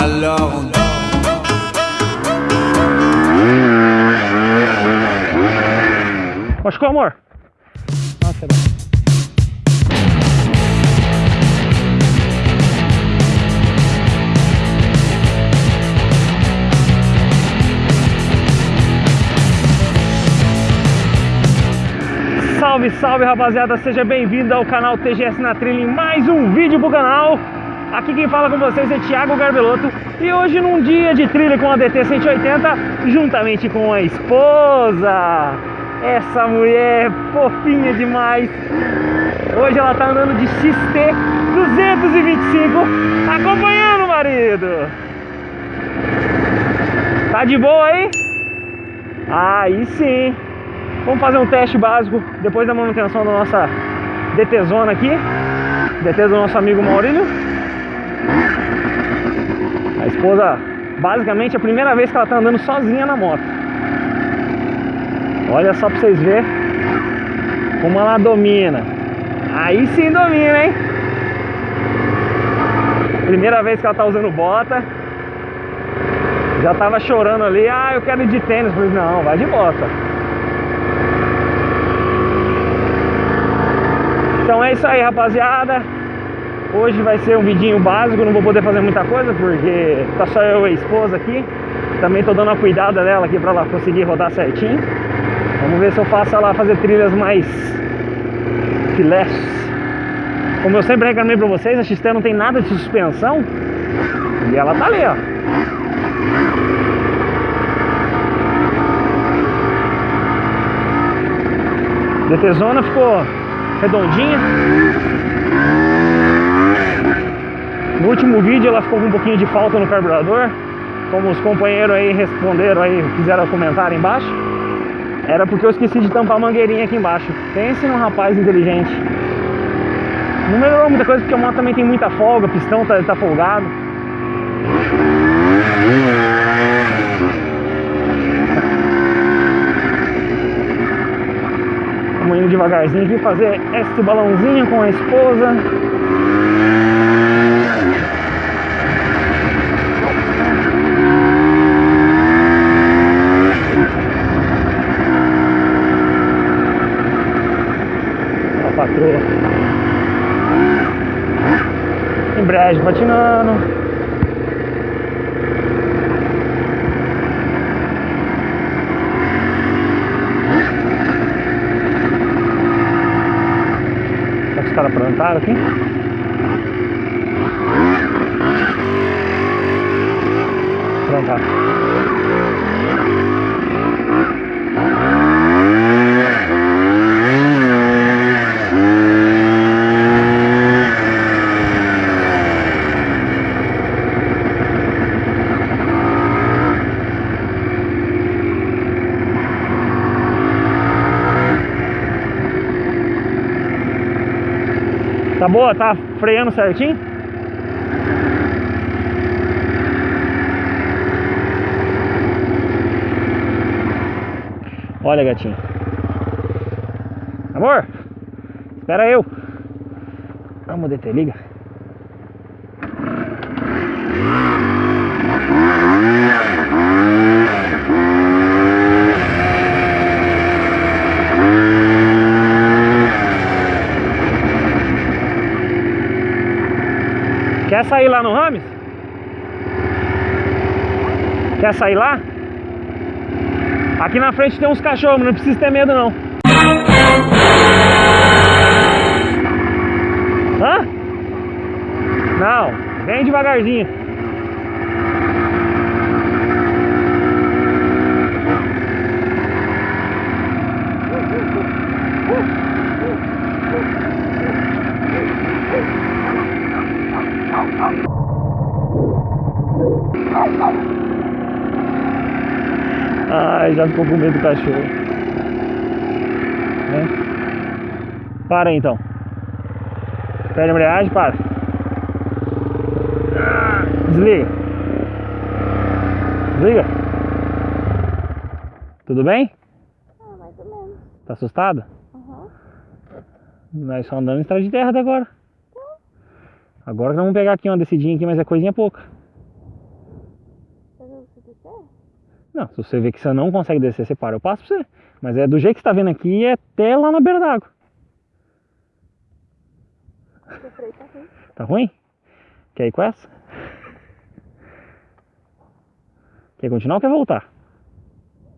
Alors on Machucou, amor? Nossa, Salve, salve rapaziada, seja bem-vindo ao canal TGS na Trilha em mais um vídeo pro canal Aqui quem fala com vocês é Thiago Garbelotto E hoje num dia de trilha com a DT 180 Juntamente com a esposa. Essa mulher fofinha demais. Hoje ela tá andando de XT 225 Acompanhando o marido. Tá de boa aí? Aí sim. Vamos fazer um teste básico depois da manutenção da nossa DT Zona aqui. DT do nosso amigo Maurílio a esposa, basicamente, é a primeira vez que ela tá andando sozinha na moto. Olha só pra vocês verem como ela domina. Aí sim domina, hein? Primeira vez que ela tá usando bota. Já tava chorando ali, ah, eu quero ir de tênis. Falei, não, vai de bota. Então é isso aí, rapaziada. Hoje vai ser um vidinho básico, não vou poder fazer muita coisa porque tá só eu e a esposa aqui. Também tô dando uma cuidada dela aqui pra ela conseguir rodar certinho. Vamos ver se eu faço ela fazer trilhas mais filés. Como eu sempre reclamei pra vocês, a XT não tem nada de suspensão. E ela tá ali, ó. DT Zona ficou redondinha. No último vídeo ela ficou com um pouquinho de falta no carburador. Como os companheiros aí responderam aí, fizeram comentário embaixo Era porque eu esqueci de tampar a mangueirinha aqui embaixo. Pense num rapaz inteligente. Não melhorou muita coisa porque a moto também tem muita folga, o pistão tá, tá folgado. Vamos indo devagarzinho aqui fazer este balãozinho com a esposa Embreagem patinando. Será que os caras plantaram aqui? Plantaram. Tá boa? Tá freando certinho? Olha, gatinho. Amor, espera eu. Vamos DT, liga. Quer sair lá no Rames? Quer sair lá? Aqui na frente tem uns cachorros, não precisa ter medo não. Hã? Não, vem devagarzinho. Ai, já ficou com medo do cachorro. Né? Para aí, então. Perde a embreagem, para. Desliga. Desliga. Tudo bem? Ah, mais ou menos. Tá assustado? Uhum. Nós só andando em estrada de terra até agora. Agora que nós vamos pegar aqui uma descidinha aqui, mas é coisinha pouca. Não, se você vê que você não consegue descer, você para, eu passo pra você. Mas é do jeito que você tá vendo aqui, é até lá na beira d'água. Tá ruim? Quer ir com essa? Quer continuar ou quer voltar?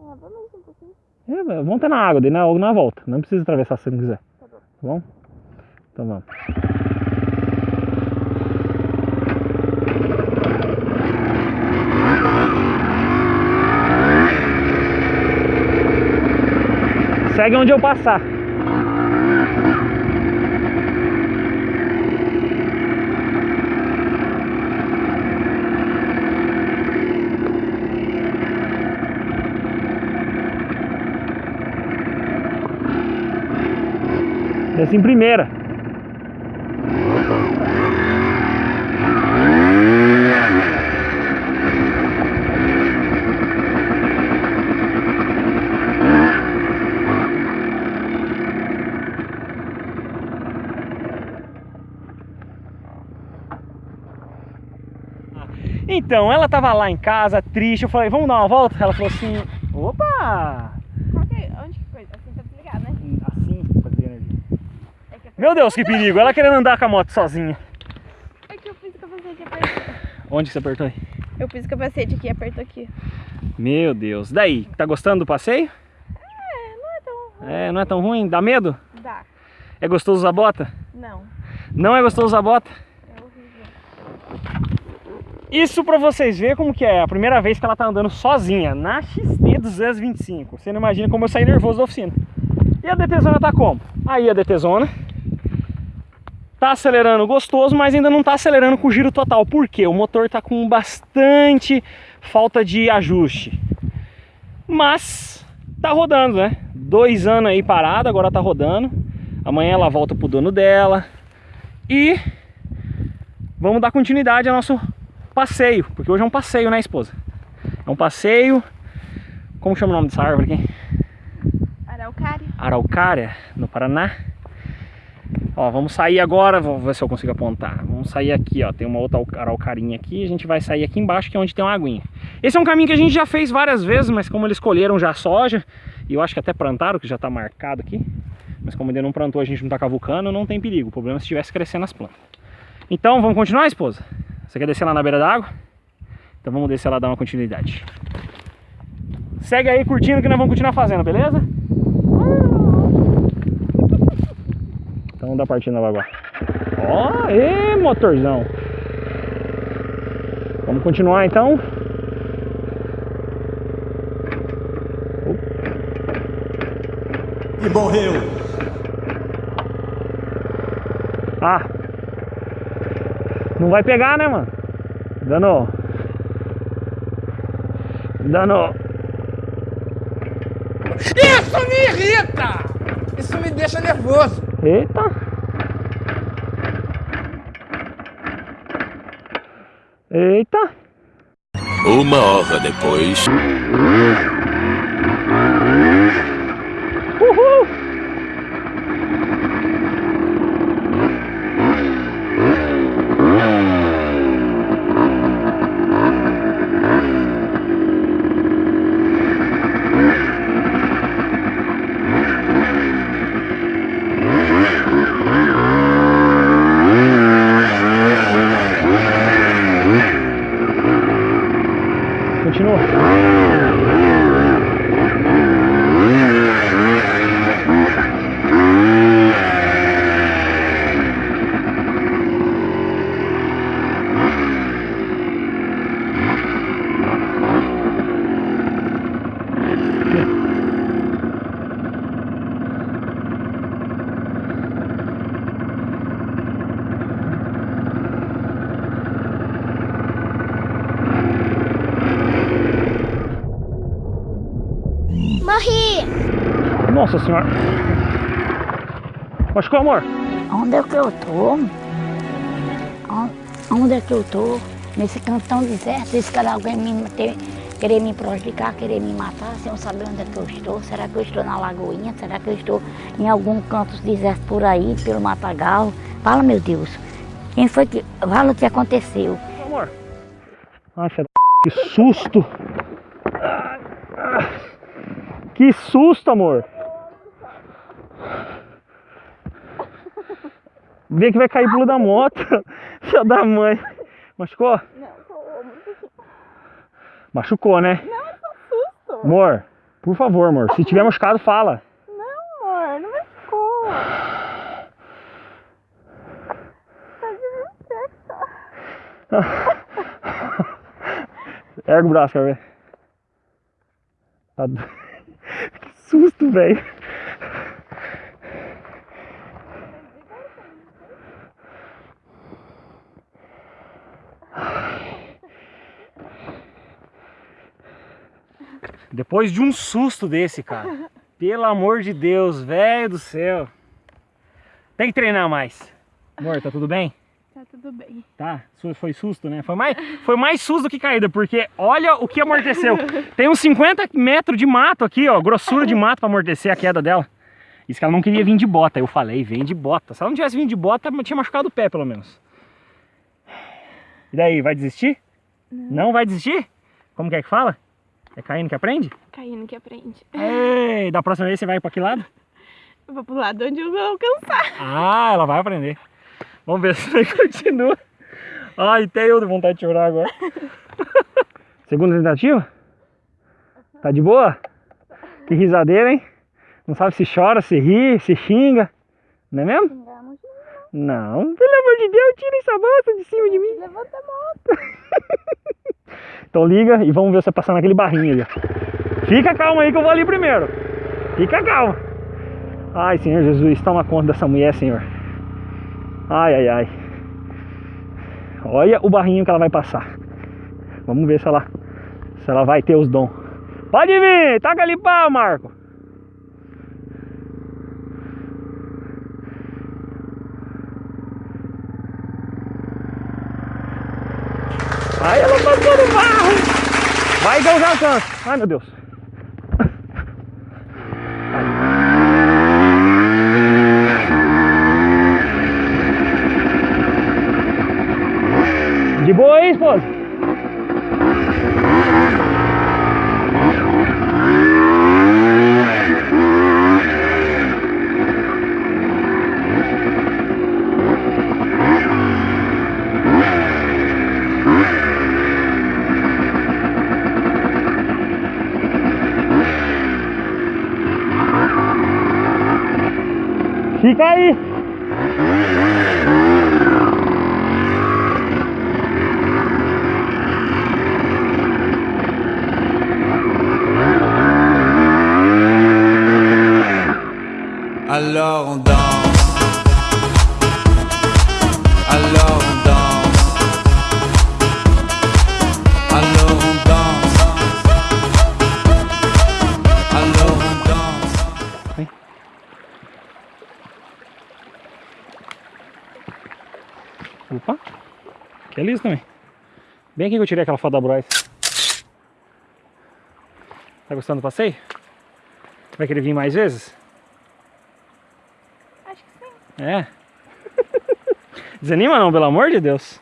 Ah, vamos um pouquinho. É, vamos ter na água, daí na, na volta. Não precisa atravessar se não quiser. Tá bom. Tá bom? Então vamos. Segue onde eu passar. Desce em primeira. Então, ela tava lá em casa, triste, eu falei, vamos dar uma volta? Ela falou assim, opa! Que é? Onde que foi? Assim tá desligado, né? Assim. É Meu Deus, que perigo! Ela querendo andar com a moto sozinha. é que eu fiz o capacete apertou. Onde que você apertou aí? Eu fiz o capacete aqui e apertou aqui. Meu Deus. Daí, tá gostando do passeio? É, não é tão... É, não é tão ruim? Dá medo? Dá. É gostoso usar bota? Não. Não é gostoso usar bota? Isso pra vocês verem como que é a primeira vez que ela tá andando sozinha na XT 225. Você não imagina como eu saí nervoso da oficina. E a DTzona tá como? Aí a DTzona tá acelerando gostoso, mas ainda não tá acelerando com giro total. Por quê? O motor tá com bastante falta de ajuste. Mas tá rodando, né? Dois anos aí parado, agora tá rodando. Amanhã ela volta pro dono dela. E vamos dar continuidade ao nosso passeio, porque hoje é um passeio, né, esposa? É um passeio. Como chama o nome dessa árvore aqui? Araucária. Araucária, no Paraná. Ó, vamos sair agora, vou ver se eu consigo apontar. Vamos sair aqui, ó, tem uma outra araucarinha aqui, a gente vai sair aqui embaixo, que é onde tem uma aguinha. Esse é um caminho que a gente já fez várias vezes, mas como eles escolheram já soja, e eu acho que até plantaram, que já tá marcado aqui, mas como ainda não plantou, a gente não tá cavucando, não tem perigo. O problema é se estivesse crescendo as plantas. Então, vamos continuar, esposa? Você quer descer lá na beira da água? Então vamos descer lá e dar uma continuidade. Segue aí curtindo que nós vamos continuar fazendo, beleza? Então vamos dar partida na água. Ó, ê, motorzão. Vamos continuar então. E morreu. Ah. Não vai pegar, né, mano? Dando. Dando. Isso me irrita! Isso me deixa nervoso. Eita. Eita. Uma hora depois. Nossa senhora. Machucou, amor? Onde é que eu tô? On- Onde é que eu tô? Nesse cantão deserto, esse cara alguém me ter, querer me prejudicar, querer me matar, sem eu saber onde é que eu estou. Será que eu estou na Lagoinha? Será que eu estou em algum canto deserto por aí, pelo Matagal? Fala, meu Deus. Quem foi que. Fala o que aconteceu. Amor. Da... Que susto. Que susto, amor. Vê que vai cair pulo da moto. Filha da mãe. Machucou? Não, tô Machucou, né? Não, é só susto. Amor, por favor, amor. Se tiver machucado, fala. Não, amor, não vai ficou. Tá. Erga o braço, quer ver? Tá Que susto, velho. Depois de um susto desse, cara. Pelo amor de Deus, velho do céu. Tem que treinar mais. Amor, tá tudo bem? Tá tudo bem. Tá, foi susto, né? Foi mais, foi mais susto do que caída, porque olha o que amorteceu. Tem uns 50 metros de mato aqui, ó, grossura de mato pra amortecer a queda dela. Isso que ela não queria vir de bota. Eu falei, vem de bota. Se ela não tivesse vindo de bota, tinha machucado o pé, pelo menos. E daí, vai desistir? Não, vai desistir? Como que é que fala? É caindo que aprende? Caindo que aprende. Ei, da próxima vez você vai pra que lado? Eu vou pro lado onde eu vou alcançar. Ah, ela vai aprender. Vamos ver se continua. Ai, até eu de vontade de chorar agora. Segunda tentativa? Tá de boa? Que risadeira, hein? Não sabe se chora, se ri, se xinga. Não é mesmo? Não, pelo amor de Deus, tira essa bosta de cima de mim. Levanta a moto. Então liga e vamos ver você passar naquele barrinho ali. Fica calmo aí que eu vou ali primeiro. Fica calmo. Ai, Senhor Jesus, toma conta dessa mulher, Senhor. Ai, ai, ai. Olha o barrinho que ela vai passar. Vamos ver se ela, se ela vai ter os dons. Pode vir, taca ali pau, Marco. Ai, ela passou no barro. Vai que eu já. Ai, meu Deus. De boa aí, Opa. Que é isso também. Bem aqui que eu tirei aquela foto da Bryce. Tá gostando do passeio? Vai querer vir mais vezes? Acho que sim. É. Desanima não, pelo amor de Deus.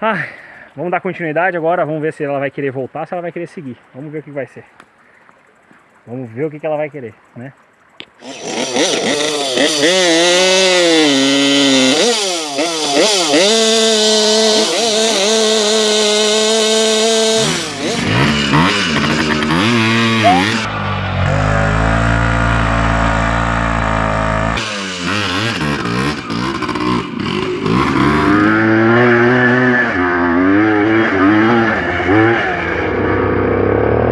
Ai, vamos dar continuidade agora, vamos ver se ela vai querer voltar, se ela vai querer seguir. Vamos ver o que vai ser. Vamos ver o que ela vai querer, né?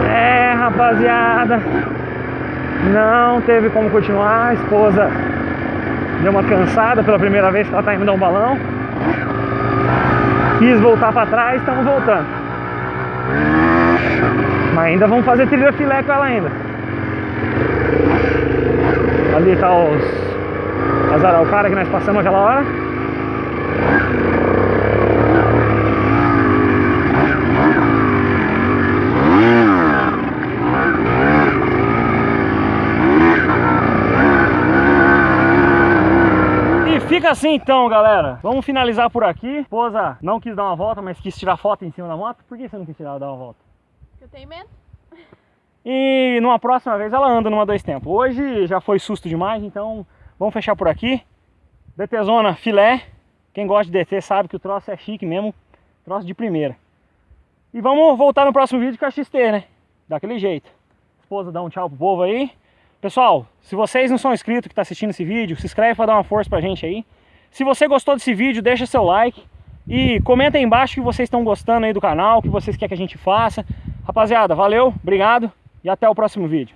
É, rapaziada. Não teve como continuar. A esposa deu uma cansada pela primeira vez que ela tá indo dar um balão. Quis voltar pra trás, estamos voltando. Mas ainda vamos fazer trilha filé com ela ainda. Ali tá os as araucárias que nós passamos aquela hora. E fica assim então, galera. Vamos finalizar por aqui. A esposa não quis dar uma volta, mas quis tirar foto em cima da moto. Por que você não quis tirar dar uma volta? Eu tenho medo. E numa próxima vez ela anda numa dois tempos. Hoje já foi susto demais, então vamos fechar por aqui. DT Zona filé. Quem gosta de DT sabe que o troço é chique mesmo. Troço de primeira. E vamos voltar no próximo vídeo com a XT, né? Daquele jeito. Esposa dá um tchau pro povo aí. Pessoal, se vocês não são inscritos que está assistindo esse vídeo, se inscreve para dar uma força pra gente aí. Se você gostou desse vídeo, deixa seu like. E comenta aí embaixo que vocês estão gostando aí do canal, o que vocês querem que a gente faça. Rapaziada, valeu, obrigado e até o próximo vídeo.